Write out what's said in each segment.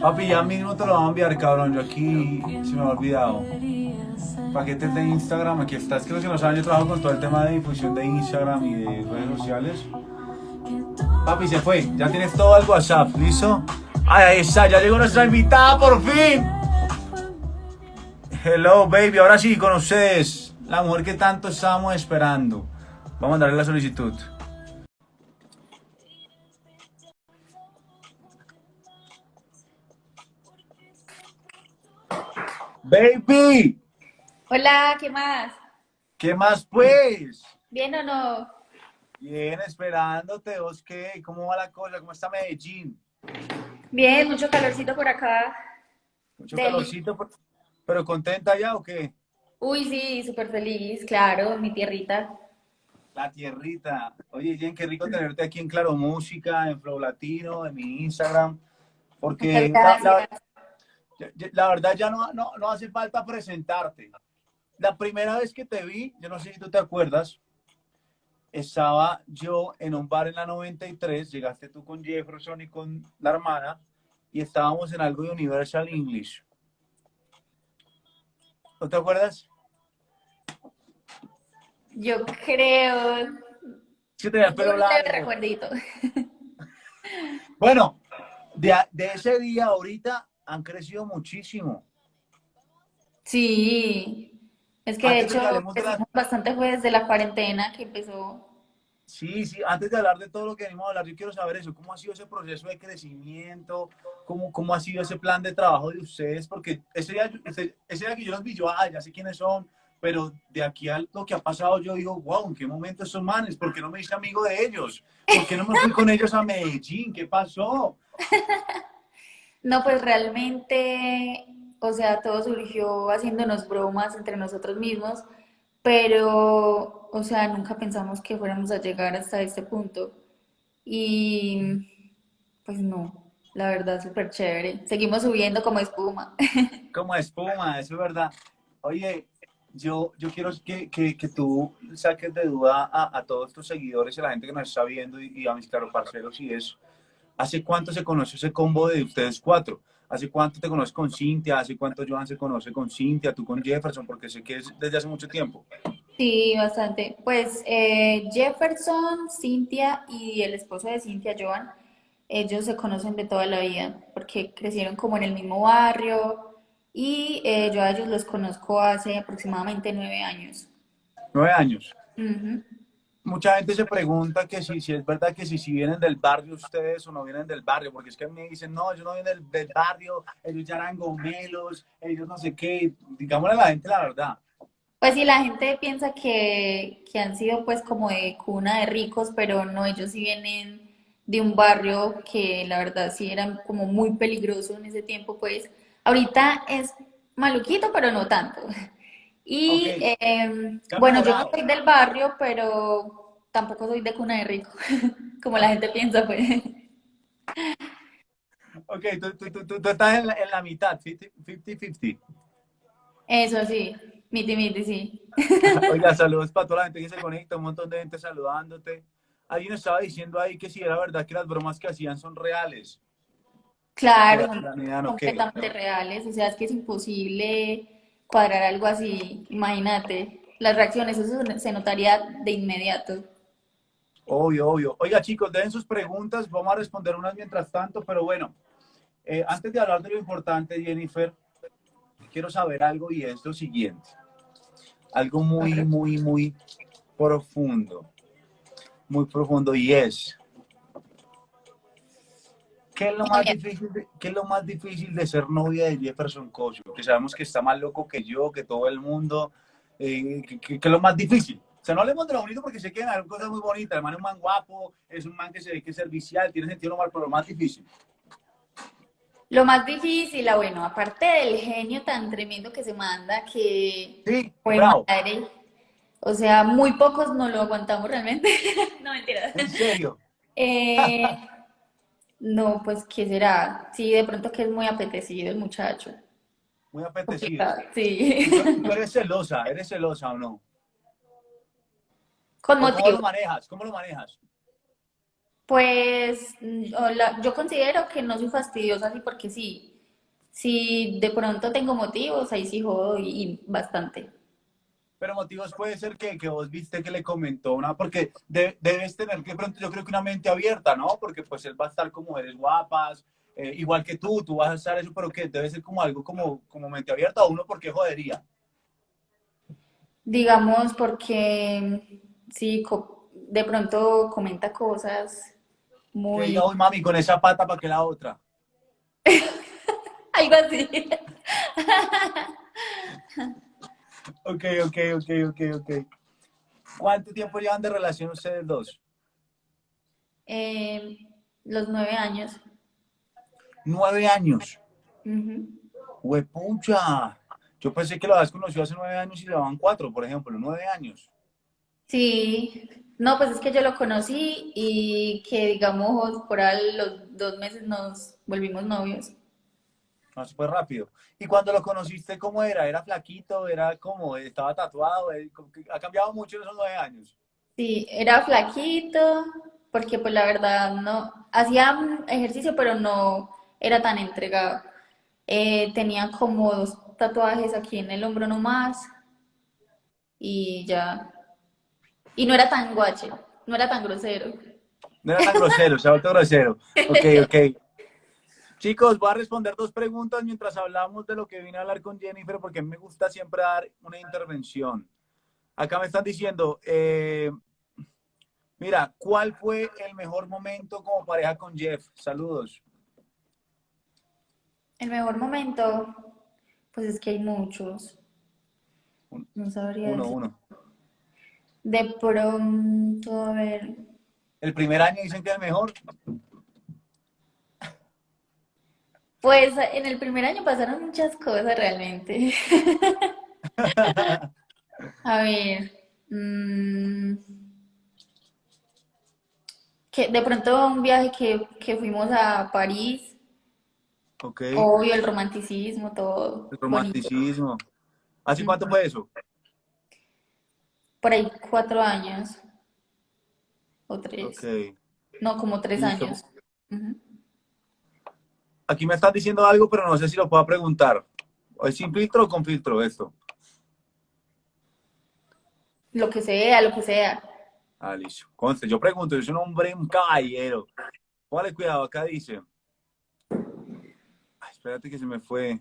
Papi, ya mismo te lo voy a enviar, cabrón. Yo aquí se me ha olvidado. Paquetes de Instagram, aquí está. Es que los que no saben, yo trabajo con todo el tema de difusión de Instagram y de redes sociales. Papi, se fue. Ya tienes todo el WhatsApp, ¿listo? Ay, ahí está, ya llegó nuestra invitada por fin. Hello, baby. Ahora sí, con ustedes. La mujer que tanto estábamos esperando. Vamos a mandarle la solicitud. Baby, Hola, ¿qué más? ¿qué más pues? ¿Bien o no? Bien, esperándote. ¿Vos qué? ¿Cómo va la cosa? ¿Cómo está Medellín? Bien, mucho calorcito por acá. Mucho calorcito, pero- pero contenta ya o qué? Uy, sí, súper feliz, claro, mi tierrita. La tierrita. Oye, Jen, qué rico tenerte aquí en Claro Música, en Flow Latino, en mi Instagram. Porque la, la- la verdad ya no, no, no hace falta presentarte. La primera vez que te vi, yo no sé si tú te acuerdas, estaba yo en un bar en la 93, llegaste tú con Jefferson y con la hermana, y estábamos en algo de Universal English. ¿No te acuerdas? Yo creo. Sí, tenía el pelo largo. recuerdito. Bueno, de, de ese día ahorita han crecido muchísimo. Sí. Es que Antes de hecho, de la- bastante fue desde la cuarentena que empezó. Sí, sí, antes de hablar de todo lo que venimos a hablar, yo quiero saber eso, ¿cómo ha sido ese proceso de crecimiento? ¿Cómo, cómo ha sido ese plan de trabajo de ustedes? Porque ese día, ese, ese día que yo los vi, yo, ah, ya sé quiénes son, pero de aquí a lo que ha pasado, yo digo, wow, ¿en qué momento esos manes? ¿Por qué no me hice amigo de ellos? ¿Por qué no me fui con ellos a Medellín? ¿Qué pasó? No, pues realmente, o sea, todo surgió haciéndonos bromas entre nosotros mismos, pero, o sea, nunca pensamos que fuéramos a llegar hasta este punto. Y, pues no, la verdad, súper chévere. Seguimos subiendo como espuma. Como espuma, eso es verdad. Oye, yo, yo quiero que, que, que tú saques de duda a, a todos tus seguidores y a la gente que nos está viendo y, y a mis claro parceros y eso. ¿Hace cuánto se conoce ese combo de ustedes cuatro? ¿Hace cuánto te conoces con Cintia? ¿Hace cuánto Joan se conoce con Cintia? ¿Tú con Jefferson? Porque sé que es desde hace mucho tiempo. Sí, bastante. Pues eh, Jefferson, Cintia y el esposo de Cintia, Joan, ellos se conocen de toda la vida porque crecieron como en el mismo barrio y eh, yo a ellos los conozco hace aproximadamente nueve años. Nueve años. Ujú. Mucha gente se pregunta que si, si es verdad que si, si vienen del barrio ustedes o no vienen del barrio, porque es que me dicen, no, ellos no vienen del, del barrio, ellos ya eran gomelos, ellos no sé qué. Digámosle a la gente la verdad. Pues sí, la gente piensa que, que han sido pues como de cuna de ricos, pero no, ellos sí vienen de un barrio que la verdad sí era como muy peligroso en ese tiempo, pues ahorita es maluquito, pero no tanto. Y em, bueno, yo no soy del barrio, pero tampoco soy de cuna de rico, como la gente piensa, pues. Ok, tú, tú, tú, tú- estás en la, en la mitad, 50-50. Eso sí, miti miti, sí. Oiga, saludos para toda la gente que se conecta, un montón de gente saludándote. Alguien estaba diciendo ahí que si era verdad que las bromas que hacían son reales. Claro, completamente reales, o sea, es que es imposible cuadrar algo así, imagínate, las reacciones, eso se notaría de inmediato. Obvio, obvio. Oiga, chicos, den sus preguntas, vamos a responder unas mientras tanto, pero bueno, eh, antes de hablar de lo importante, Jennifer, quiero saber algo y es lo siguiente. Algo muy, muy, muy profundo. Muy profundo y es. ¿Qué es, lo más difícil de, qué es lo más difícil de ser novia de Jefferson Cosio? Que sabemos que está más loco que yo, que todo el mundo. eh, ¿qué, qué- qué es lo más difícil? O sea, no hablemos de lo bonito porque se quedan cosas muy bonitas. El man es un man guapo, es un man que se ve que es servicial, tiene sentido normal, pero lo más difícil. Lo más difícil, ah, bueno, aparte del genio tan tremendo que se manda, que Sí, fue bravo. madre, o sea, muy pocos no lo aguantamos realmente, no mentiras. En serio. Eh, no, pues, ¿qué será? Sí, de pronto que es muy apetecido el muchacho. Muy apetecido. Sí, ¿Tú, tú eres celosa, eres celosa o no? Con ¿O ¿Cómo lo manejas? ¿Cómo lo manejas? Pues yo considero que no soy fastidiosa así porque sí. Si de pronto tengo motivos, ahí sí jodo y, y bastante. Pero motivos puede ser que, que vos viste que le comentó una, porque de- debes tener que pronto, yo creo que una mente abierta, ¿no? Porque pues él va a estar como eres guapas, eh, igual que tú, tú vas a estar eso, pero que debe ser como algo como, como mente abierta, o uno porque jodería. Digamos porque sí, de pronto comenta cosas Que diga, muy... uy mami, con esa pata, ¿para qué la otra? Algo así. Ok, ok, ok, ok, ok. ¿Cuánto tiempo llevan de relación ustedes dos? Eh, los nueve años. Nueve años. Ujú. Huepucha. Yo pensé que lo habías conocido hace nueve años y llevaban cuatro, por ejemplo, nueve años. Sí, no, pues es que yo lo conocí y que digamos por ahí los dos meses nos volvimos novios. No, súper rápido. ¿Y cuando lo conociste, cómo era? ¿Era flaquito? ¿Era como, estaba tatuado? Eh, ¿Ha cambiado mucho en esos nueve años? Sí, era flaquito, porque pues la verdad no, hacía ejercicio, pero no era tan entregado. Eh, tenía como dos tatuajes aquí en el hombro nomás y ya. Y no era tan guache, no era tan grosero. No era tan grosero, se ha vuelto grosero. Ok, ok. Chicos, voy a responder dos preguntas mientras hablamos de lo que vine a hablar con Jennifer, porque me gusta siempre dar una intervención. Acá me están diciendo, eh, mira, ¿cuál fue el mejor momento como pareja con Jeff? Saludos. El mejor momento, pues es que hay muchos, no sabría Uno, decir. uno. De pronto, a ver, El primer año dicen que es mejor. pues en el primer año pasaron muchas cosas realmente. A ver, mm, que de pronto un viaje que, que fuimos a París, Ok. obvio, el romanticismo, todo El bonito. romanticismo. ¿Hace cuánto fue eso? Por ahí cuatro años o tres, no, como tres Listo. años. Aquí me están diciendo algo, pero no sé si lo puedo preguntar. ¿Es sin filtro o con filtro esto? Lo que sea, lo que sea. Ah, listo. Conste, yo pregunto, yo soy un hombre, un caballero. Póngale cuidado, acá dice. Ay, espérate que se me fue.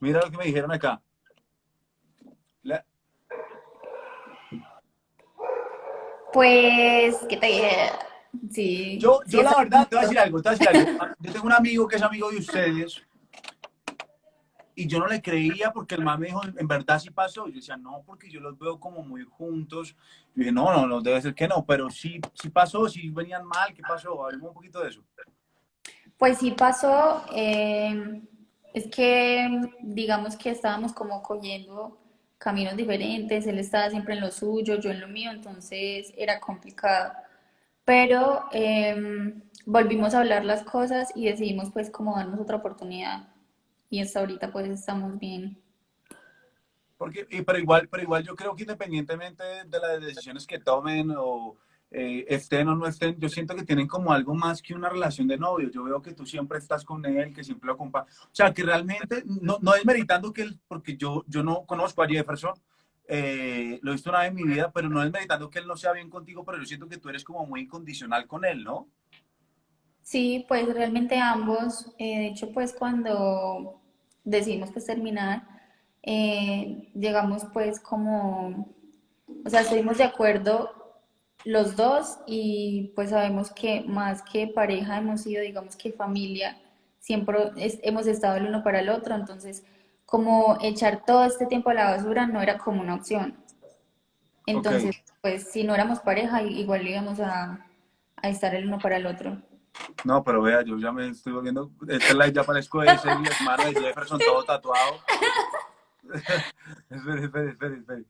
Mira lo que me dijeron acá. La- Pues, ¿qué te dije? Sí, Yo, sí, yo la verdad, te voy a decir algo, te voy a decir algo. Yo tengo un amigo que es amigo de ustedes y yo no le creía porque el man me dijo, en verdad sí pasó. Yo decía, no, porque yo los veo como muy juntos. Yo dije, no, no, no, debe ser que no, pero sí, sí pasó, sí venían mal, ¿qué pasó? Hablemos un poquito de eso. Pues sí pasó, eh, es que digamos que estábamos como cogiendo caminos diferentes, él estaba siempre en lo suyo, yo en lo mío, entonces era complicado. Pero eh, volvimos a hablar las cosas y decidimos pues como darnos otra oportunidad y hasta ahorita pues estamos bien. Porque, y- pero, igual, pero igual yo creo que independientemente de las decisiones que tomen o eh, estén o no estén, yo siento que tienen como algo más que una relación de novio. Yo veo que tú siempre estás con él, que siempre lo acompañas. O sea, que realmente, no, no es meritando que él, porque yo, yo no conozco a Jefferson, eh, lo he visto una vez en mi vida, pero no es meritando que él no sea bien contigo, pero yo siento que tú eres como muy incondicional con él, ¿no? Sí, pues realmente ambos, eh, de hecho pues cuando decidimos pues terminar, llegamos pues como, o sea, estuvimos de acuerdo los dos y pues sabemos que más que pareja hemos sido, digamos que familia, siempre es- hemos estado el uno para el otro, entonces como echar todo este tiempo a la basura no era como una opción. Entonces, pues si no éramos pareja, igual íbamos a, a estar el uno para el otro. No, pero vea, yo ya me estoy volviendo, esta live ya parezco ese hermano de Jefferson todo tatuado. espere, espere, espere, espere.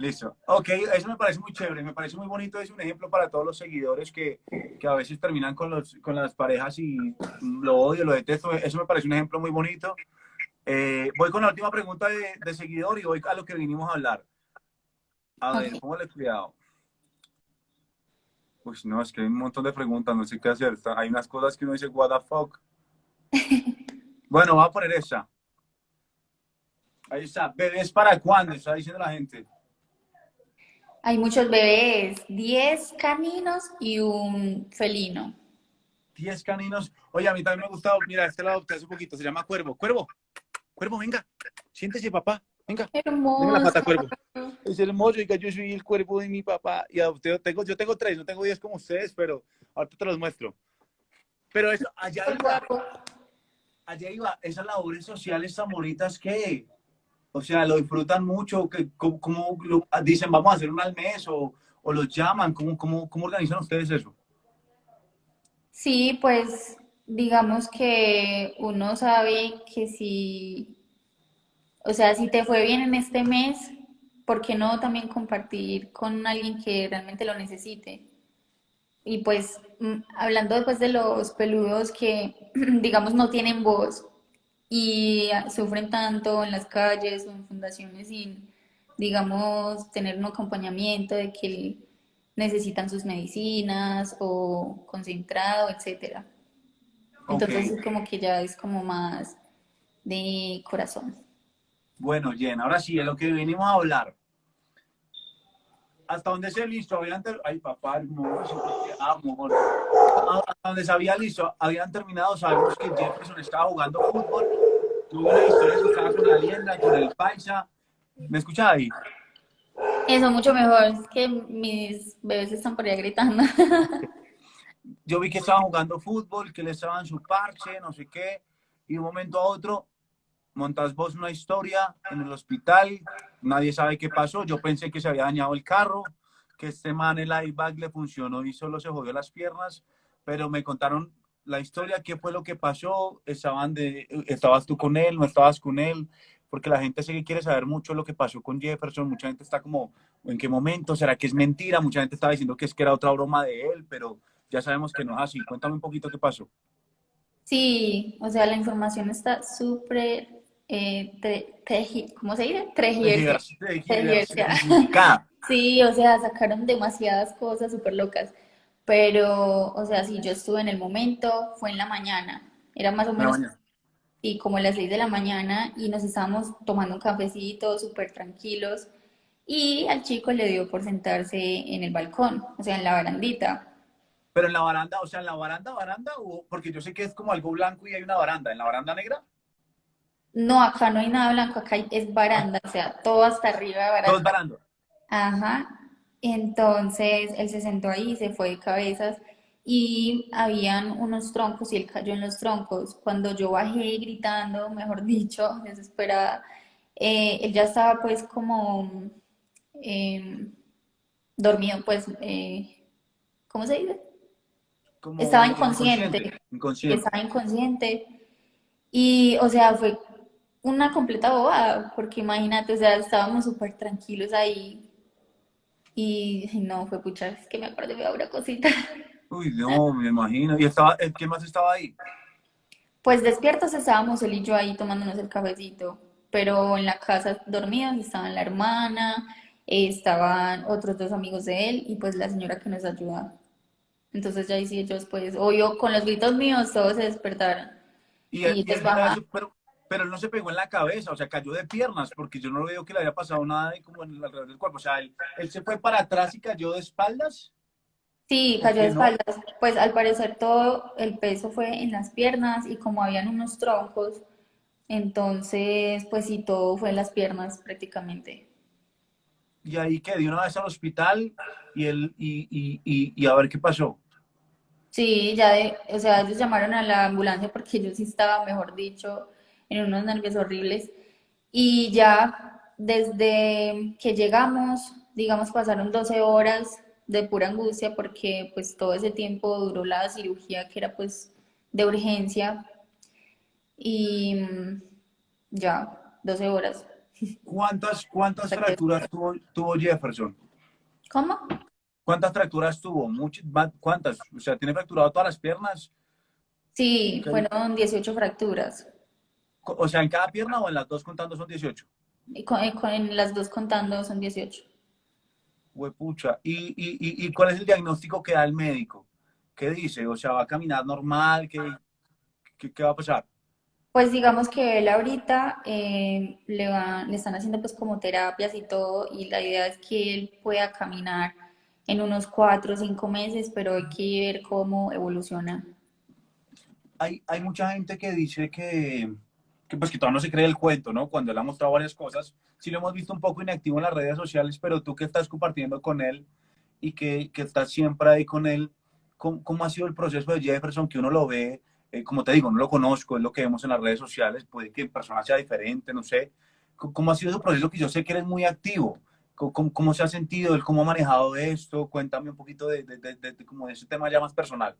Listo. Ok, eso me parece muy chévere, me parece muy bonito, es un ejemplo para todos los seguidores que, que a veces terminan con, los, con las parejas y lo odio, lo detesto, eso me parece un ejemplo muy bonito. Eh, voy con la última pregunta de, de seguidor y voy a lo que vinimos a hablar. A ver, Ok. póngale cuidado. Pues no, es que hay un montón de preguntas, no sé qué hacer. Hay unas cosas que uno dice, what the fuck. Bueno, voy a poner esa. Ahí está. ¿Bebés para cuándo? Está diciendo la gente. Hay muchos bebés, 10 caninos y un felino. 10 caninos. Oye, a mí también me ha gustado. Mira, este lo adopté hace poquito. Se llama Cuervo. Cuervo. Cuervo, venga. Siéntese, papá. Venga. Hermoso. Venga la pata, Cuervo. Es hermoso. Oiga, yo soy el cuervo de mi papá. Y adopté, tengo, yo tengo tres. No tengo diez como ustedes, pero ahorita te los muestro. Pero eso, allá iba, allá iba. Esas labores sociales tan bonitas que, o sea, lo disfrutan mucho. Que, como, lo- dicen, vamos a hacer una al mes o, o los llaman. ¿Cómo, cómo, ¿Cómo organizan ustedes eso? Sí, pues digamos que uno sabe que si, o sea, si te fue bien en este mes, ¿por qué no también compartir con alguien que realmente lo necesite? Y pues mm, hablando después de los peludos que, digamos, no tienen voz y sufren tanto en las calles o en fundaciones sin, digamos, tener un acompañamiento de que necesitan sus medicinas o concentrado, etcétera. Entonces es como que ya es como más de corazón. Bueno, Jen, ahora sí, de lo que venimos a hablar. ¿Hasta dónde se listo? Ay, papá, hermoso, te amo. Hasta donde se había listo, habían terminado. Sabemos que Jefferson estaba jugando fútbol. Tuvo una historia que estaba con la lienda, con el paisa. ¿Me escucha ahí? Eso mucho mejor, es que mis bebés están por allá gritando. Yo vi que estaban jugando fútbol, que le estaban su parche, no sé qué. Y de un momento a otro, montas vos una historia en el hospital, nadie sabe qué pasó, yo pensé que se había dañado el carro, que este man el airbag le funcionó y solo se jodió las piernas, pero me contaron la historia, qué fue lo que pasó, estaban de, estabas tú con él, no estabas con él, porque la gente sí que quiere saber mucho lo que pasó con Jefferson, mucha gente está como, ¿en qué momento? ¿Será que es mentira? Mucha gente estaba diciendo que es que era otra broma de él, pero ya sabemos que no es así. Cuéntame un poquito qué pasó. Sí, o sea, la información está súper, eh, ¿cómo se dice? Tergiversada. Sí, o sea, sacaron demasiadas cosas súper locas. Pero, o sea, sí, yo estuve en el momento, fue en la mañana. Era más o menos y como las 6 de la mañana y nos estábamos tomando un cafecito súper tranquilos y al chico le dio por sentarse en el balcón, o sea, en la barandita. Pero en la baranda, o sea, en la baranda, baranda, o porque yo sé que es como algo blanco y hay una baranda. ¿En la baranda negra? No, acá no hay nada blanco, acá es baranda, o sea, todo hasta arriba de Todo es baranda. baranda. Ajá. Entonces él se sentó ahí, se fue de cabezas y habían unos troncos y él cayó en los troncos. Cuando yo bajé gritando, mejor dicho, desesperada, eh, él ya estaba pues como em, dormido, pues, eh, ¿cómo se dice? Como Estaba inconsciente. inconsciente. Inconsciente. Estaba inconsciente. Y, o sea, fue una completa bobada, porque imagínate, o sea, estábamos súper tranquilos ahí. Y no, fue pucha, es que me acuerdo de una cosita. Uy, no, me imagino. ¿Y estaba, eh, quién más estaba ahí? Pues despiertos estábamos él y yo ahí tomándonos el cafecito, pero en la casa dormidos estaban la hermana, eh, estaban otros dos amigos de él y pues la señora que nos ayudaba. Entonces ya ahí sí ellos pues, obvio, con los gritos míos todos se despertaron. Y, Y y pero él no se pegó en la cabeza, o sea, cayó de piernas, porque yo no veo que le haya pasado nada ahí como en el alrededor del cuerpo. O sea, él, él se fue para atrás y cayó de espaldas. Sí, ¿Por cayó de no? espaldas. Pues al parecer todo el peso fue en las piernas y como habían unos troncos, entonces pues sí, todo fue en las piernas prácticamente. Y ahí que de una vez al hospital y, él, y, y, y, y a ver qué pasó. Sí, ya de, o sea, ellos llamaron a la ambulancia porque yo sí estaba, mejor dicho, en unos nervios horribles. Y ya desde que llegamos, digamos, pasaron 12 horas de pura angustia porque pues todo ese tiempo duró la cirugía que era pues de urgencia y mm, ya, 12 horas. ¿Cuántas, cuántas Hasta que- fracturas tuvo, tuvo Jefferson? ¿Cómo? ¿Cuántas fracturas tuvo? Muchas, ¿Cuántas? O sea, ¿tiene fracturado todas las piernas? Sí, fueron 18 fracturas. O sea, ¿en cada pierna o en las dos contando son 18? Y con, en las dos contando son 18. Huepucha. ¿Y, y, y, cuál es el diagnóstico que da el médico? ¿Qué dice? O sea, ¿va a caminar normal? ¿Qué, qué, va a pasar? Pues digamos que él ahorita eh, le, va, le están haciendo pues como terapias y todo y la idea es que él pueda caminar en unos cuatro o cinco meses, pero hay que ver cómo evoluciona. Hay, hay mucha gente que dice que, que, pues que todavía no se cree el cuento, ¿no? Cuando él ha mostrado varias cosas, sí lo hemos visto un poco inactivo en las redes sociales, pero tú que estás compartiendo con él y que, que estás siempre ahí con él, ¿cómo, ¿cómo, ha sido el proceso de Jefferson que uno lo ve? Eh, como te digo, no lo conozco, es lo que vemos en las redes sociales, puede que en persona sea diferente, no sé. ¿Cómo ha sido ese proceso que yo sé que eres muy activo? ¿Cómo, cómo se ha sentido él? ¿Cómo ha manejado esto? Cuéntame un poquito de, de, de, de, como ese tema ya más personal.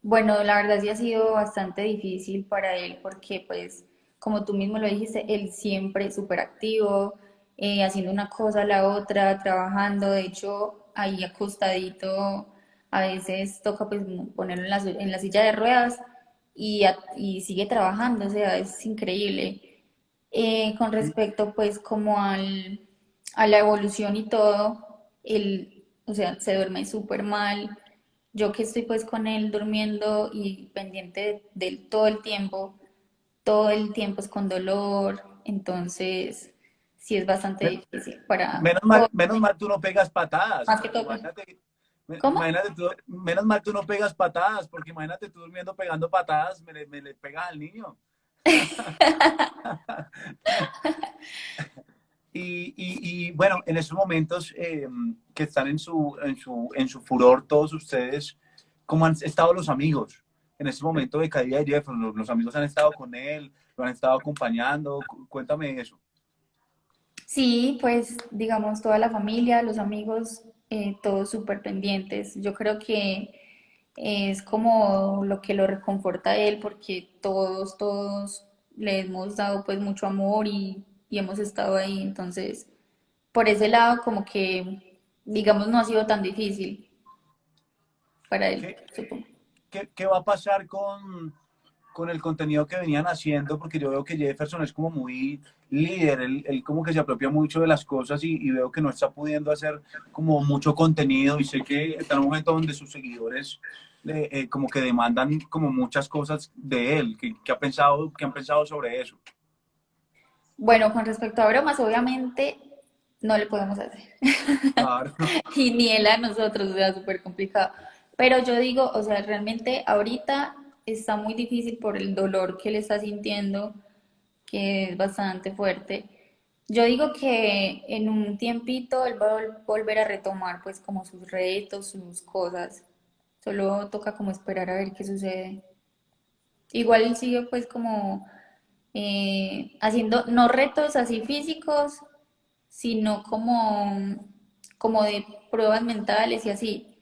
Bueno, la verdad sí ha sido bastante difícil para él porque pues como tú mismo lo dijiste, él siempre súper activo, eh, haciendo una cosa a la otra, trabajando, de hecho, ahí acostadito, a veces toca pues ponerlo en la, en la silla de ruedas y, y, sigue trabajando, o sea, es increíble. Eh, con respecto pues como al, a la evolución y todo, él, o sea, se duerme súper mal. Yo que estoy pues con él durmiendo y pendiente de, de todo el tiempo, todo el tiempo es con dolor, entonces sí es bastante difícil para... Menos mal, menos mal tú no pegas patadas. Más que todo. ¿Cómo? Imagínate tú, menos mal tú no pegas patadas, porque imagínate tú durmiendo pegando patadas, me, me le pegas al niño. y, y, y, bueno, en estos momentos eh, que están en su, en, su, en su furor todos ustedes, ¿cómo han estado los amigos? En este momento de caída de Jefferson? ¿Los, amigos han estado con él? ¿Lo han estado acompañando? Cuéntame eso. Sí, pues digamos toda la familia, los amigos, eh, todos súper pendientes. Yo creo que es como lo que lo reconforta a él porque todos, todos le hemos dado pues mucho amor y, y hemos estado ahí. Entonces, por ese lado como que, digamos, no ha sido tan difícil para él, supongo. ¿Qué, va a pasar con, con, el contenido que venían haciendo? Porque yo veo que Jefferson es como muy líder, él, como que se apropia mucho de las cosas y, veo que no está pudiendo hacer como mucho contenido y sé que está en un momento donde sus seguidores eh, como que demandan como muchas cosas de él. ¿Qué, ha pensado, ¿Qué han pensado sobre eso? Bueno, con respecto a bromas, obviamente no le podemos hacer. Claro. y ni él a nosotros, o sea, súper complicado. Pero yo digo, o sea, realmente ahorita está muy difícil por el dolor que le está sintiendo, que es bastante fuerte. Yo digo que en un tiempito él va a volver a retomar pues como sus retos, sus cosas. Solo toca como esperar a ver qué sucede. Igual él sigue pues como eh, haciendo, no retos así físicos, sino como, como de pruebas mentales y así.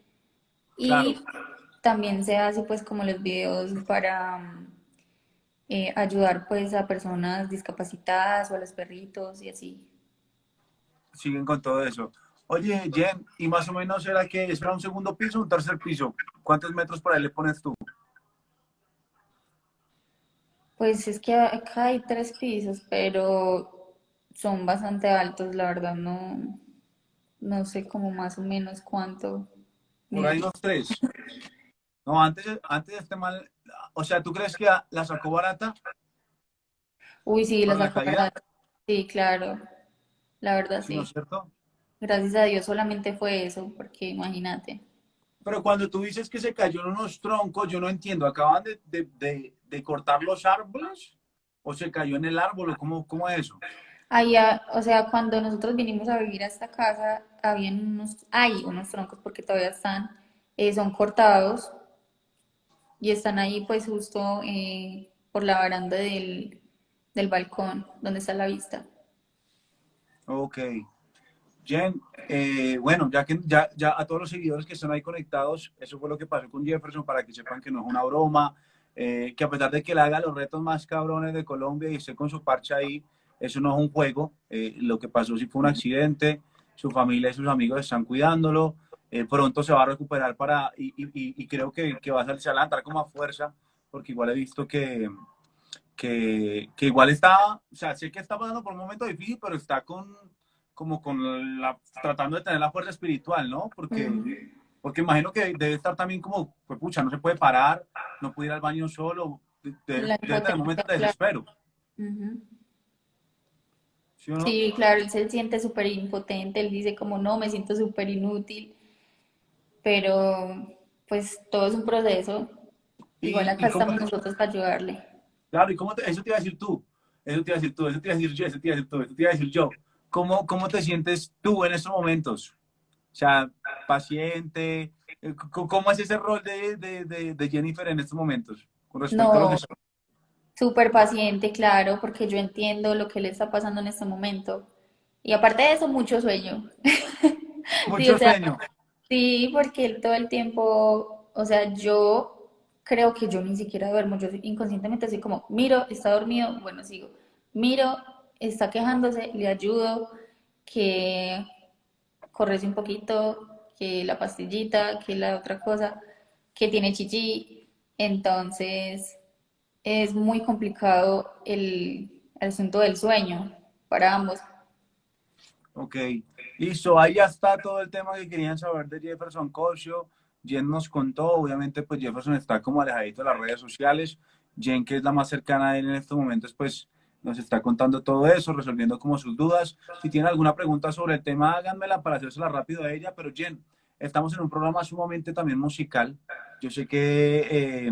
Y también se hace pues como los videos para eh, ayudar pues a personas discapacitadas o a los perritos y así. Siguen con todo eso. Oye, Jen, ¿y más o menos era que es un segundo piso o un tercer piso? ¿Cuántos metros por ahí le pones tú? Pues es que acá hay tres pisos, pero son bastante altos, la verdad, no, no sé como más o menos cuánto. Por ahí los tres. No, antes, antes de este mal, o sea, ¿tú crees que la sacó barata? Uy, sí, la sacó barata. Sí, claro. La verdad, sí. ¿No es cierto? Gracias a Dios solamente fue eso, porque imagínate. Pero cuando tú dices que se cayó en unos troncos, yo no entiendo. ¿Acaban de, de, de, cortar los árboles? ¿O se cayó en el árbol? ¿Cómo, cómo es eso? Ahí, o sea, cuando nosotros vinimos a vivir a esta casa, habían unos, hay unos troncos porque todavía están, eh, son cortados y están ahí pues justo eh, por la baranda del, del, balcón donde está la vista. Ok. Jen, eh, bueno, ya que ya, ya a todos los seguidores que están ahí conectados, eso fue lo que pasó con Jefferson para que sepan que no es una broma, que a pesar de que le haga los retos más cabrones de Colombia y esté con su parche ahí, eso no es un juego, eh, lo que pasó sí fue un accidente, su familia y sus amigos están cuidándolo, eh, pronto se va a recuperar para, y, y, creo que, que, va a salir a levantar con más fuerza, porque igual he visto que, que, que, igual está, o sea, sé que está pasando por un momento difícil, pero está con, como con la, tratando de tener la fuerza espiritual, ¿no? Porque, porque imagino que debe estar también como, pues pucha, no se puede parar, no puede ir al baño solo, de- de- debe tener momentos de desespero. Ujú. ¿Sí no? Claro, él se siente súper impotente, él dice como no, me siento súper inútil, pero pues todo es un proceso. Igual acá estamos nosotros para ayudarle. Claro, ¿y cómo te- eso te iba a decir tú? Eso te iba a decir tú, eso te iba a decir yo, eso te iba a decir tú, eso te iba a decir yo. ¿Cómo, cómo te sientes tú en estos momentos? O sea, paciente, eh, ¿cómo es ese rol de, de, de, de Jennifer en estos momentos? Con respecto a lo que No, súper paciente, claro, porque yo entiendo lo que le está pasando en este momento. Y aparte de eso, mucho sueño. Sí, Mucho o sea, sueño. sí, porque él todo el tiempo, o sea, yo creo que yo ni siquiera duermo, yo inconscientemente así como, miro, está dormido, bueno, sigo, miro, está quejándose, le ayudo, que correse un poquito, que la pastillita, que la otra cosa, que tiene chichi, entonces es muy complicado el, asunto del sueño para ambos. Ok, listo, ahí ya está todo el tema que querían saber de Jefferson Cosio. Jen nos contó, obviamente pues Jefferson está como alejadito de las redes sociales. Jen, que es la más cercana a él en estos momentos, pues nos está contando todo eso, resolviendo como sus dudas. Si tienen alguna pregunta sobre el tema, háganmela para hacérsela rápido a ella. Pero Jen, estamos en un programa sumamente también musical. Yo sé que eh,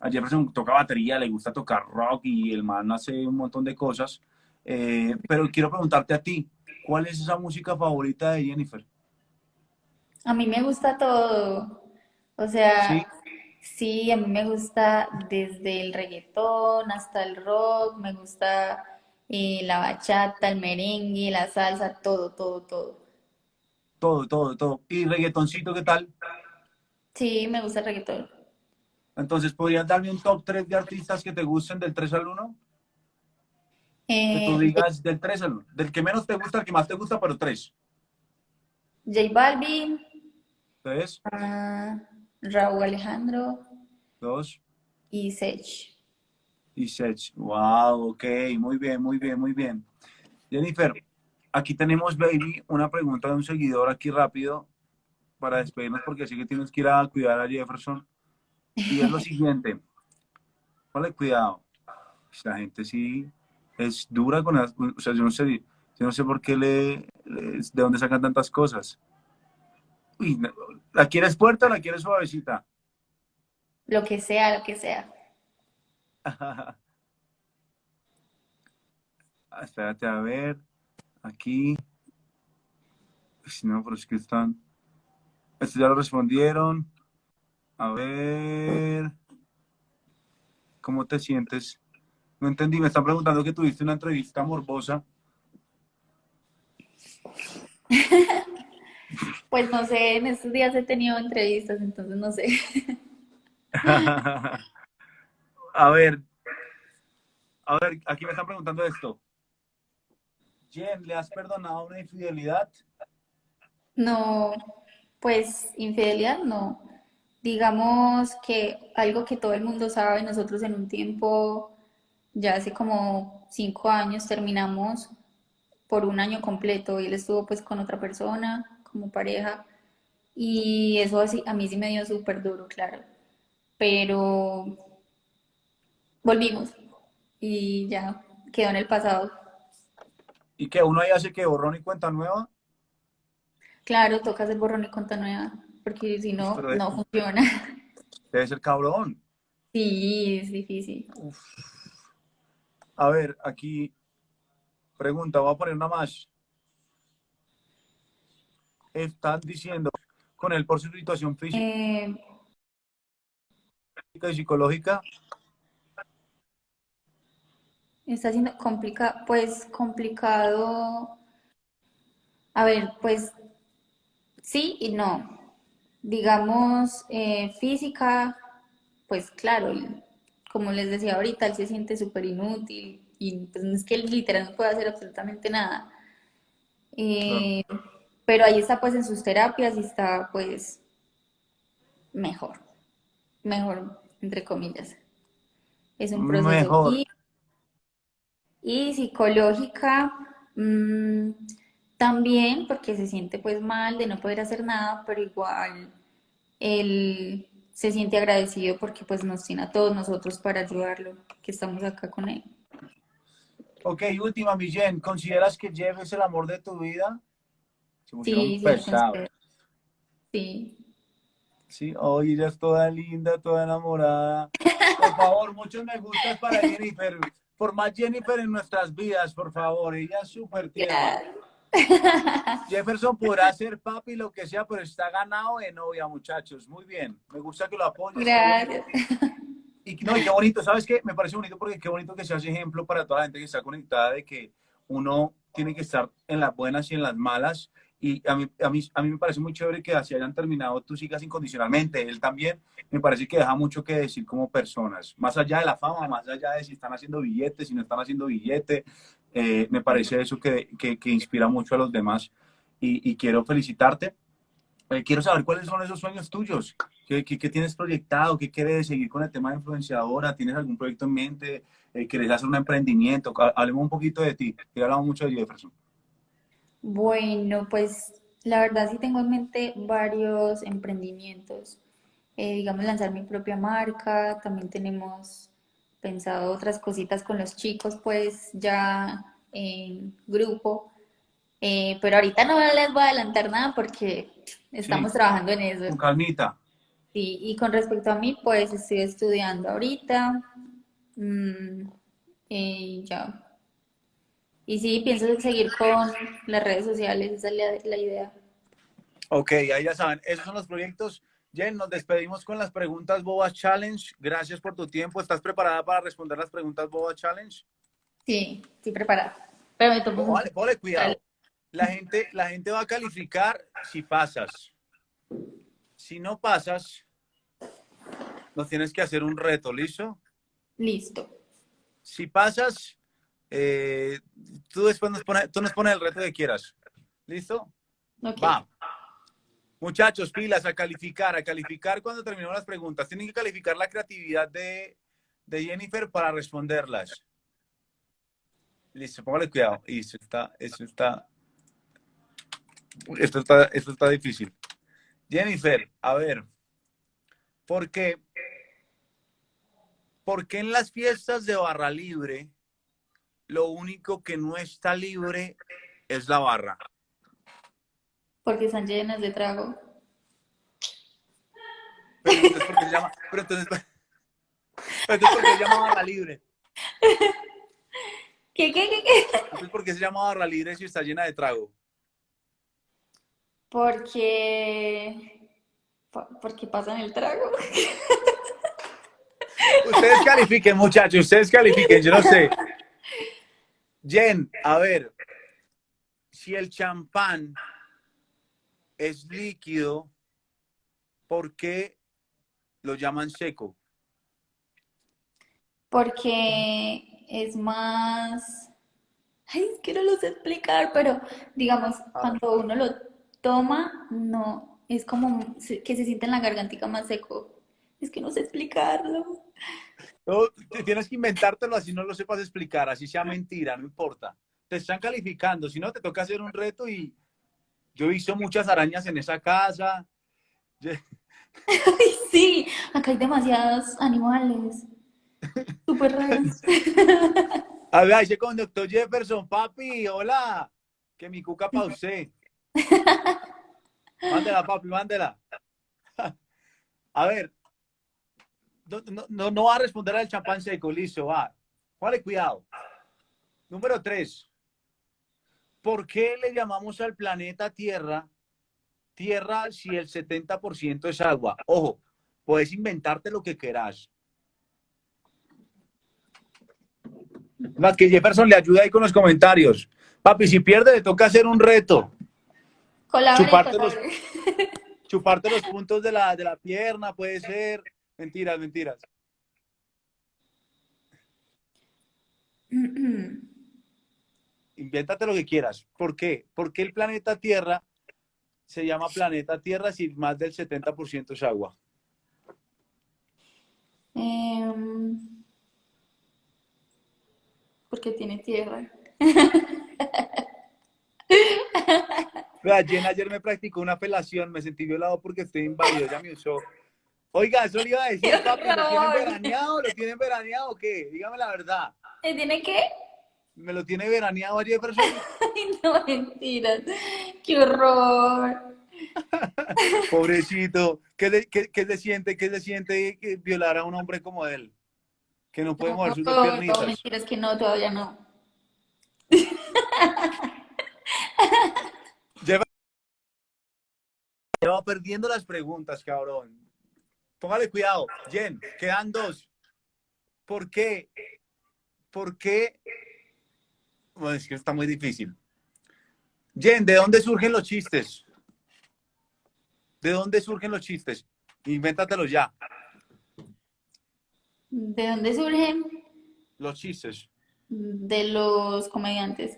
a Jefferson toca batería, le gusta tocar rock y el man hace un montón de cosas. Eh, pero quiero preguntarte a ti, ¿cuál es esa música favorita de Jennifer? A mí me gusta todo. O sea, Sí, sí, a mí me gusta desde el reggaetón hasta el rock, me gusta eh, la bachata, el merengue, la salsa, todo, todo, todo. todo, todo, todo. ¿Y reggaetoncito qué tal? Sí, me gusta el reggaetón. Entonces, ¿podrías darme un top 3 de artistas que te gusten del 3 al 1? Que tú Eh, digas del 3 al 1. Del que menos te gusta al que más te gusta, pero 3. J Balvin, 3, ah, Raúl Alejandro 2 y Sech. y 6. Wow, ok, muy bien, muy bien, muy bien. Jennifer, aquí tenemos, baby, una pregunta de un seguidor aquí rápido para despedirnos porque sé que tienes que ir a cuidar a Jefferson. Y es lo siguiente. Ponle cuidado. La gente sí es dura con las, o sea, yo no sé, yo no sé por qué le, le- de dónde sacan tantas cosas. Uy, ¿la quieres fuerte o la quieres suavecita? Lo que sea, lo que sea. Espérate a ver. Aquí. Uy, no, pero es que están. Esto ya lo respondieron. A ver. ¿Cómo te sientes? No entendí. Me están preguntando que tuviste una entrevista morbosa. Pues no sé, en estos días he tenido entrevistas, entonces no sé. A ver. A ver, aquí me están preguntando esto. Jen, ¿le has perdonado una infidelidad? No, pues infidelidad no. Digamos que algo que todo el mundo sabe, nosotros en un tiempo, ya hace como cinco años, terminamos por un año completo y él estuvo pues con otra persona como pareja y eso así, a mí sí me dio súper duro, claro. Pero volvimos y ya quedó en el pasado. ¿Y que uno ahí hace que borrón y cuenta nueva? Claro, toca hacer borrón y cuenta nueva, porque si no, Pero, no funciona. Debe ser cabrón. Sí, es difícil. Uf. A ver, aquí pregunta, voy a poner una más. Estás diciendo con él por su situación física Eh, y psicológica. está siendo complicado, pues complicado. A ver, pues sí y no. Digamos, eh, física, pues claro, como les decía ahorita, él se siente súper inútil y pues no es que él literal no puede hacer absolutamente nada. Eh, pero ahí está pues en sus terapias y está pues mejor, mejor, entre comillas. Es un proceso. Mejor. Y, y psicológica, mm, también porque se siente pues mal de no poder hacer nada, pero igual él se siente agradecido porque pues nos tiene a todos nosotros para ayudarlo, que estamos acá con él. Ok, última, mi Jen, ¿consideras que Jeff es el amor de tu vida? Sí, sí, sí. Sí, hoy ella es toda linda, toda enamorada. Por favor, muchos me gustas para Jennifer. Por más Jennifer en nuestras vidas, por favor. Ella es súper tierna. Jefferson podrá ser papi, lo que sea, pero está ganado de novia, muchachos. Muy bien. Me gusta que lo apoyen. Gracias. Y, no, y qué bonito, ¿sabes qué? Me parece bonito porque qué bonito que seas ejemplo para toda la gente que está conectada de que uno tiene que estar en las buenas y en las malas. Y a mí, a mí, a mí me parece muy chévere que así hayan terminado tus hijas incondicionalmente. Él también me parece que deja mucho que decir como personas. Más allá de la fama, más allá de si están haciendo billetes, si no están haciendo billetes, eh, me parece eso que, que, inspira mucho a los demás. Y, quiero felicitarte. Eh, quiero saber cuáles son esos sueños tuyos. ¿Qué, ¿Qué, tienes proyectado? ¿Qué quieres seguir con el tema de influenciadora? ¿Tienes algún proyecto en mente? Eh, ¿Quieres hacer un emprendimiento? Hablemos un poquito de ti. Que hablamos mucho de Jefferson. Bueno, pues la verdad sí tengo en mente varios emprendimientos. Eh, digamos, lanzar mi propia marca. También tenemos pensado otras cositas con los chicos, pues ya en grupo. Eh, pero ahorita no les voy a adelantar nada porque estamos sí, trabajando en eso. Con calmita. Sí, y con respecto a mí, pues estoy estudiando ahorita. Mm, y ya. Y sí, pienso seguir con las redes sociales, esa es la, la idea. Ok, ahí ya saben, esos son los proyectos. Jen, nos despedimos con las preguntas Boba Challenge. Gracias por tu tiempo. ¿Estás preparada para responder las preguntas Boba Challenge? Sí, estoy preparada. Pero me tomo... Vale, vale, cuidado. La gente, la gente va a calificar si pasas. Si no pasas, nos tienes que hacer un reto, ¿listo? Listo. Si pasas, eh, tú después nos pones, tú nos pones el reto que quieras. ¿Listo? Okay. Va. Muchachos, pilas a calificar, a calificar cuando terminemos las preguntas. Tienen que calificar la creatividad de, de Jennifer para responderlas. Listo, póngale cuidado. Eso está, eso está, esto está, esto está difícil. Jennifer, a ver, ¿por qué, ¿por qué en las fiestas de barra libre lo único que no está libre es la barra? Porque están llenas de trago. Pero entonces, ¿por qué se llama, pero entonces, ¿por qué se llama barra libre? ¿Qué, qué, qué, qué? Entonces, ¿por qué se llama barra libre si está llena de trago? Porque... Porque pasan el trago. Ustedes califiquen, muchachos, ustedes califiquen, yo no sé. Jen, a ver, si el champán es líquido, ¿por qué lo llaman seco? Porque es más... Ay, es que no lo sé explicar, pero digamos, cuando uno lo toma, no, es como que se siente en la gargantica más seco. Es que no sé explicarlo. No, tienes que inventártelo así no lo sepas explicar, así sea mentira, no importa. Te están calificando, si no te toca hacer un reto y yo he visto muchas arañas en esa casa. Sí, acá hay demasiados animales. Súper raros. A ver, dice con doctor Jefferson, papi, hola, que mi cuca pa' usted. Mándela, papi, mándela. A ver, no, no, no va a responder al champán seco, listo, va. Vale, cuidado. Número tres. ¿Por qué le llamamos al planeta Tierra Tierra si el 70% es agua? Ojo, puedes inventarte lo que quieras. Más que Jefferson le ayuda ahí con los comentarios. Papi, si pierde, le toca hacer un reto. Colabore, chuparte, colabore. Los, chuparte los puntos de la, de la pierna, puede ser. Mentiras, mentiras. Invéntate lo que quieras. ¿Por qué? Porque el planeta Tierra se llama planeta Tierra si más del 70% es agua. Em, porque tiene tierra. Jen ayer me practicó una apelación, me sentí violado porque estoy inválido, ya me usó. Oiga, eso le iba a decir, ¡Qué papi, ¿lo tienen veraneado? ¿Lo tienen veraneado o qué? Dígame la verdad. ¿Te tiene qué? ¿Me lo tiene veraneado a Jefferson? Ay, no, mentiras. ¡Qué horror! Pobrecito. ¿Qué, le- qué- qué se siente, qué se siente violar a un hombre como él? Que no puede mover sus dos No, no, piernitas. mentiras que no, todavía no. Lleva perdiendo las preguntas, cabrón. Póngale cuidado. Jen, quedan dos. ¿Por qué? ¿Por qué? Bueno, es que está muy difícil. Jen, ¿de dónde surgen los chistes? ¿De dónde surgen los chistes? Invéntatelos ya. ¿De dónde surgen? Los chistes. De los comediantes.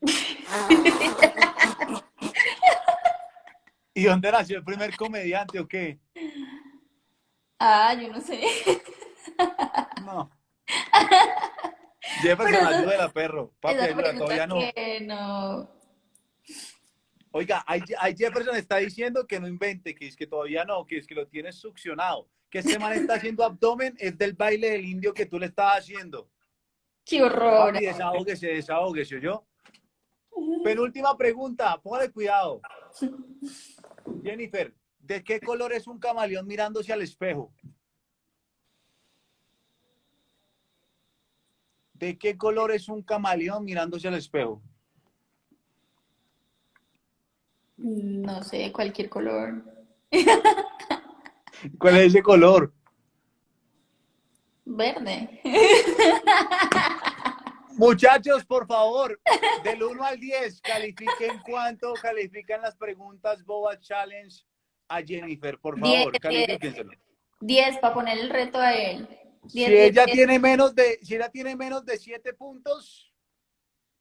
¿Y dónde nació el primer comediante o qué? Ah, yo no sé. No. Jefferson, Pero eso- ayúdela, perro. Papi, todavía no. que no. Oiga, ahí Jefferson está diciendo que no invente, que es que todavía no, que es que lo tienes succionado. Que este man está haciendo abdomen, es del baile del indio que tú le estabas haciendo. ¡Qué horror! Papi, desahógese, desahógese, yo. Penúltima pregunta, póngale cuidado. Jennifer, ¿de qué color es un camaleón mirándose al espejo? ¿De qué color es un camaleón mirándose al espejo? No sé, cualquier color. ¿Cuál es ese color? Verde. Muchachos, por favor, del 1 al 10, califiquen cuánto califican las preguntas Boba Challenge a Jennifer, por favor, Diez, califíquenselo. 10 para poner el reto a él. Si ella tiene menos de, si ella tiene menos de 7 puntos,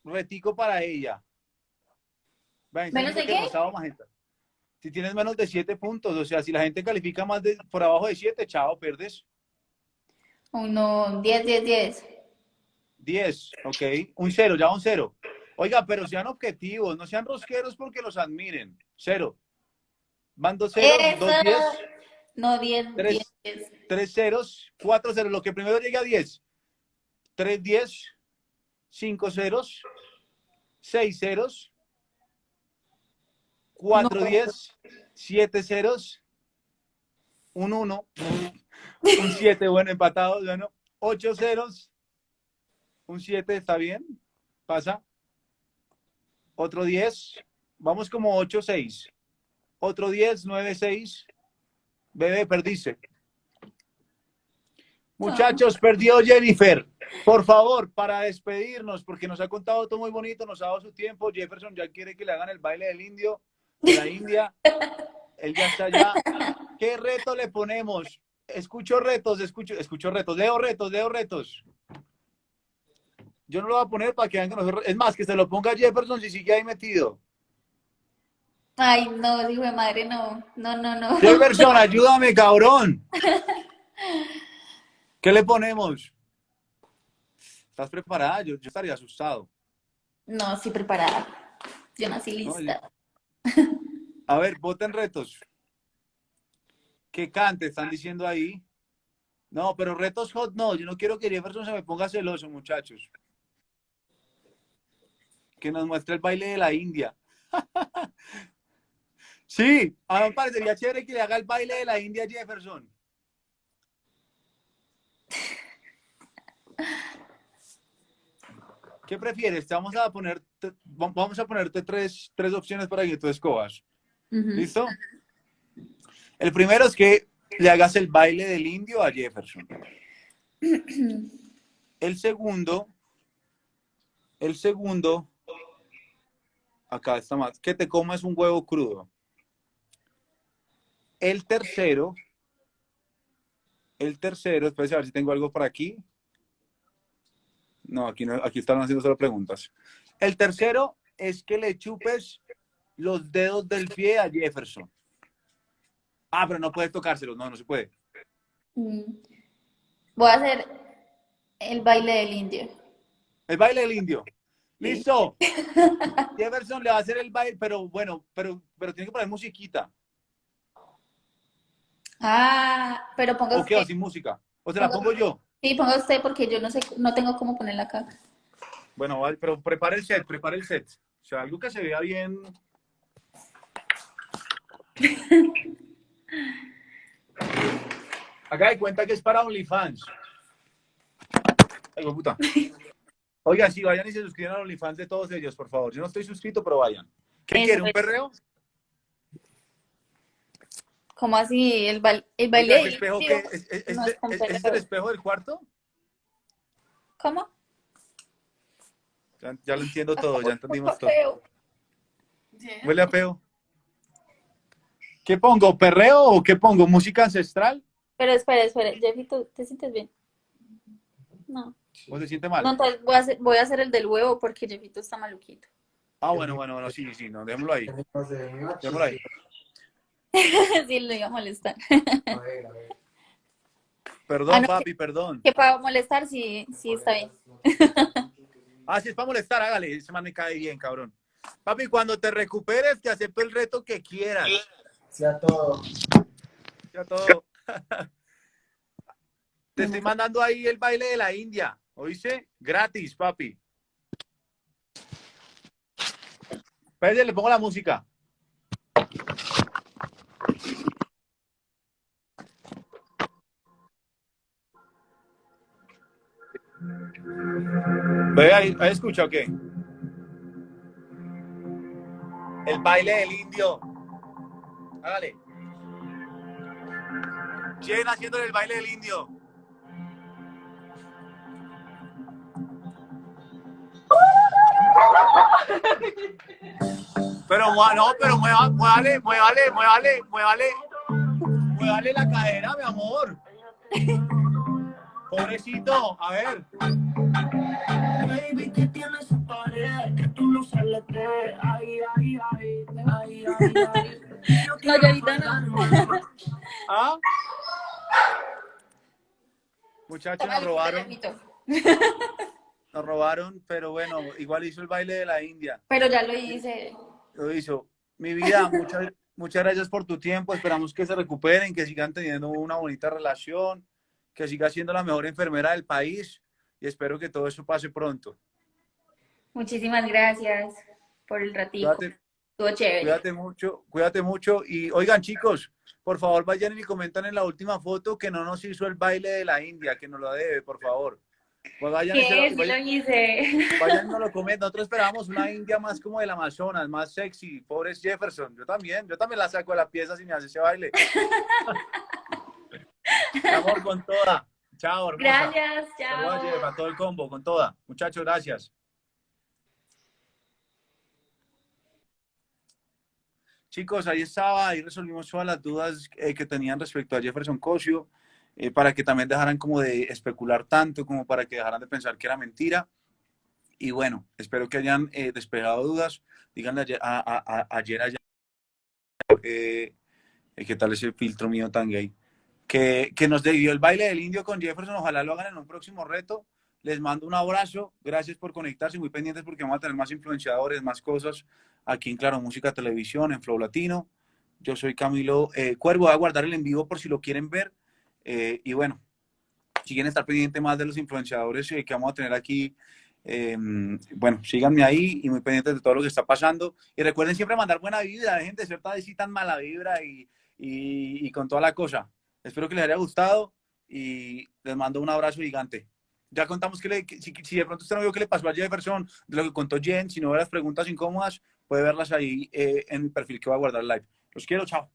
retico para ella. ¿Menos de qué? magenta. Si tienes menos de 7 puntos, o sea, si la gente califica más de por abajo de 7, chao, pierdes. Uno, 10, 10, 10. 10, ok. Un cero, ya un cero. Oiga, pero sean objetivos, no sean rosqueros porque los admiren. Cero. Van dos ceros, dos diez, No, 10, Tres. 10, 10. tres ceros, cuatro ceros. Lo que primero llegue a 10. Tres diez, cinco ceros, seis ceros, cuatro No. diez, siete ceros, un uno, un siete, bueno, empatado, bueno, ocho ceros, un siete, ¿está bien? Pasa. Otro 10, vamos como 8, 6. Otro 10, 9, 6. Bebé, perdiste. Muchachos, perdió Jennifer. Por favor, para despedirnos, porque nos ha contado todo muy bonito, nos ha dado su tiempo. Jefferson ya quiere que le hagan el baile del indio, de la India. Él ya está allá. ¿Qué reto le ponemos? Escucho retos, escucho, escucho retos, leo retos, leo retos. Yo no lo voy a poner para que vean que nosotros. Es más, que se lo ponga Jefferson si sigue ahí metido. Ay, no, hijo de madre, no. No, no, no. Jefferson, ayúdame, cabrón. ¿Qué le ponemos? ¿Estás preparada? Yo, yo estaría asustado. No, sí preparada. Yo nací No, lista. A ver, voten retos. Que cante, están diciendo ahí. No, pero retos hot no. Yo no quiero que Jefferson se me ponga celoso, muchachos. Que nos muestre el baile de la India. sí, a mí me parecería chévere que le haga el baile de la India a Jefferson. ¿Qué prefieres? Te vamos a poner, te- vamos a ponerte tres, tres opciones para que tú escojas. Ujú. ¿Listo? El primero es que le hagas el baile del indio a Jefferson. El segundo, el segundo, acá está más, que te comas un huevo crudo. El tercero, el tercero, espera a ver si tengo algo por aquí. No, aquí no, aquí están haciendo solo preguntas. El tercero es que le chupes los dedos del pie a Jefferson. Ah, pero no puedes tocárselos, no, no se puede. Mm. Voy a hacer el baile del indio. El baile del indio. Listo. Jefferson le va a hacer el baile, pero bueno, pero, pero tiene que poner musiquita. Ah, pero ponga ¿O qué? usted. ¿O sin música? ¿O se la pongo yo? Sí, ponga usted porque yo no sé, no tengo cómo ponerla acá. Bueno, pero prepare el set, prepare el set. O sea, algo que se vea bien. Haga de cuenta que es para OnlyFans. Ay, puta. Oiga, sí, vayan y se suscriban a OnlyFans de todos ellos, por favor. Yo no estoy suscrito, pero vayan. ¿Qué Eso quiere? ¿Un es. perreo? ¿Cómo así? El, baile el baile ¿ese espejo qué? ¿Es, es- es- no es con es- es el espejo del cuarto? ¿Cómo? Ya, ya lo entiendo todo, ya entendimos todo. Feo. Huele a peo. ¿Qué pongo? ¿Perreo o qué pongo? ¿Música ancestral? Pero espera, espera, Jeffito, ¿te sientes bien? No. ¿O se siente mal? No, entonces voy a, hacer, voy a hacer el del huevo porque Jeffito está maluquito. Ah, bueno, bueno, bueno, sí, sí, no, démoslo ahí. Démoslo ahí. sí, lo iba a molestar. A ver, a ver. Perdón, Ah, no, papi, perdón. Que para molestar, sí, sí está bien. Ah, si es para molestar, hágale. Ese man me cae bien, cabrón. Papi, cuando te recuperes, te acepto el reto que quieras. Sea todo. Ya todo. Te estoy mandando ahí el baile de la India. ¿Oíste? Gratis, papi. Espérate, le pongo la música. Ve ahí, ¿has escuchado o qué? El baile del indio. Hágale. Jen haciéndole el baile del indio. Pero no, pero muévale, muévale, muévale, muévale, muévale la cadera, mi amor. Pobrecito, a ver. Baby, que tienes esa pared, que tú no sales de ay, ay, ay, ay, ay, ay. Ahorita no. ¿Ah? Muchachos, nos robaron, nos robaron, pero bueno, igual hizo el baile de la India. Pero ya lo hice. Lo hizo. Mi vida, muchas, muchas gracias por tu tiempo. Esperamos que se recuperen, que sigan teniendo una bonita relación, que siga siendo la mejor enfermera del país y espero que todo eso pase pronto. Muchísimas gracias por el ratito. Cuídate, Estuvo chévere. cuídate mucho, cuídate mucho. Y oigan, chicos, por favor, vayan y comentan en la última foto que no nos hizo el baile de la India, que nos lo debe, por favor. Pues vayan, y ¿Qué? lo- Sí vayan- lo hice. Vayan y nos lo comenten. Nosotros esperábamos una India más como del Amazonas, más sexy. Pobre Jefferson. Yo también. Yo también la saco de la pieza si me hace ese baile. Amor, con toda. Chao, hermosa. Gracias, Saludos, chao. a todo el combo, con toda. Muchachos, gracias. Chicos, ahí estaba, ahí resolvimos todas las dudas eh, que tenían respecto a Jefferson Cosio, eh, para que también dejaran como de especular tanto, como para que dejaran de pensar que era mentira. Y bueno, espero que hayan eh, despejado dudas. Díganle ayer, a, a- a- ayer allá, eh, eh, qué tal ese filtro mío tan gay, que, nos dio el baile del indio con Jefferson. Ojalá lo hagan en un próximo reto. Les mando un abrazo. Gracias por conectarse. Muy pendientes porque vamos a tener más influenciadores, más cosas aquí en Claro Música Televisión, en Flow Latino. Yo soy Camilo eh, Cuervo. Voy a guardar el en vivo por si lo quieren ver. Eh, y bueno, si quieren estar pendiente más de los influenciadores eh, que vamos a tener aquí, eh, bueno, síganme ahí y muy pendientes de todo lo que está pasando. Y recuerden siempre mandar buena vibra, dejen de ser tan mala vibra y con toda la cosa. Espero que les haya gustado y les mando un abrazo gigante. Ya contamos que, si, de pronto usted no vio qué le pasó a Jefferson, de lo que contó Jen, si no ve las preguntas incómodas, puede verlas ahí eh, en mi perfil que voy a guardar live. Los quiero, chao.